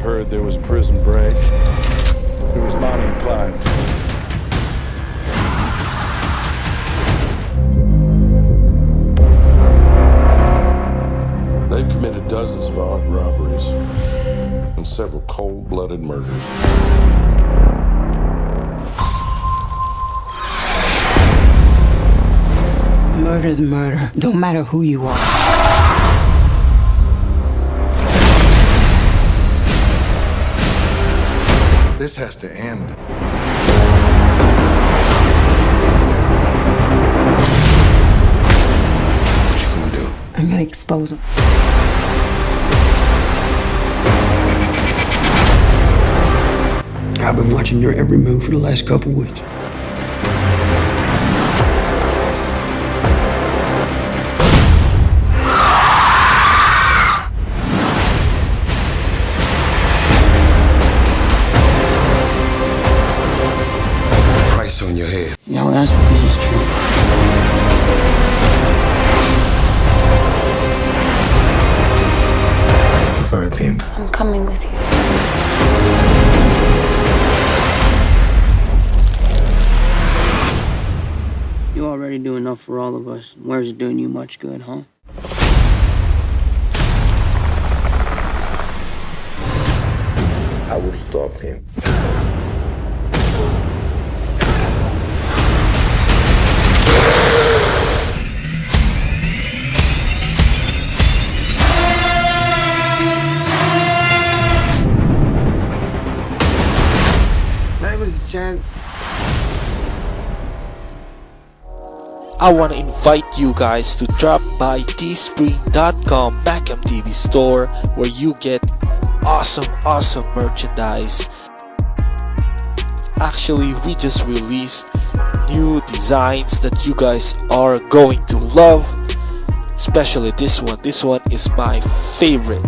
have heard there was a prison break. It was Bonnie and Clyde. They've committed dozens of armed robberies and several cold-blooded murders. Murder's murder. Don't matter who you are. Has to end. What you gonna do? I'm gonna expose him. I've been watching your every move for the last couple weeks. To find. I'm coming with you. You already do enough for all of us. Where's it doing you much good, huh? I will stop him. I want to invite you guys to drop by teespring.com TV store where you get awesome awesome merchandise. Actually, we just released new designs that you guys are going to love. Especially this one. This one is my favorite.